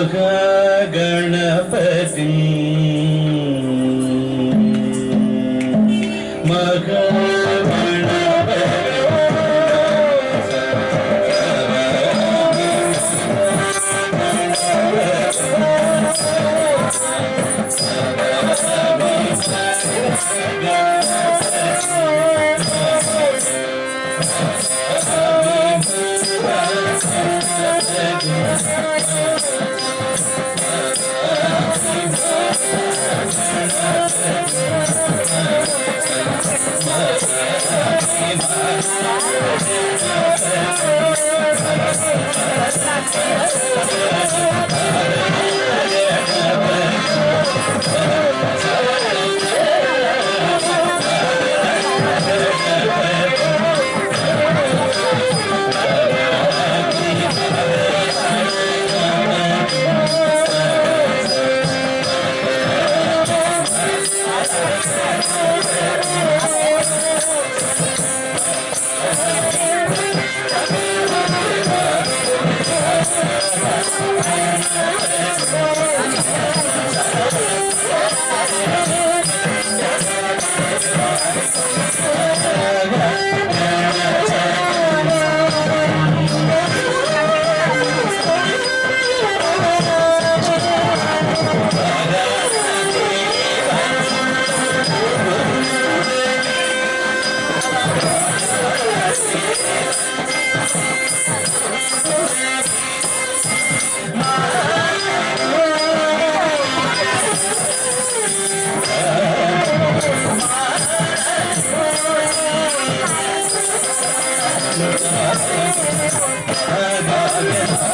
Mahaganapati Oh, Thank you. Hare